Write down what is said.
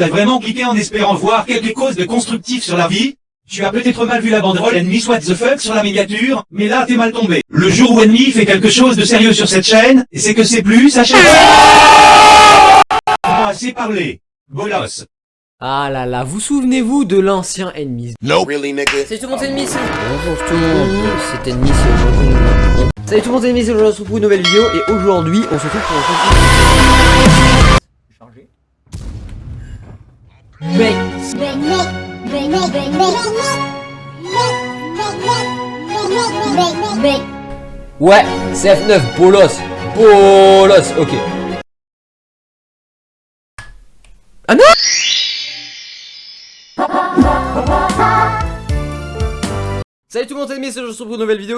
t'as vraiment cliqué en espérant voir quelque chose de constructif sur la vie Tu as peut-être mal vu la banderole Enemy What the fuck sur la miniature, mais là t'es mal tombé. Le jour où Enemy fait quelque chose de sérieux sur cette chaîne, c'est que c'est plus sa chaîne. Bon, assez parlé. Bolos. Ah là là, vous souvenez-vous de l'ancien ennemi Really, nigga? Salut tout le monde, c'est Ennemi, c'est... Bonjour tout le monde, c'est Ennemi, c'est aujourd'hui... Salut tout le monde, c'est Ennemi, c'est aujourd'hui, on se retrouve pour une nouvelle vidéo, et aujourd'hui, on se retrouve pour Ouais, CF9, bolos Bolos, ok. Ah non Salut tout le monde, c'est aujourd'hui, on se retrouve pour une nouvelle vidéo.